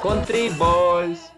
Country Boys.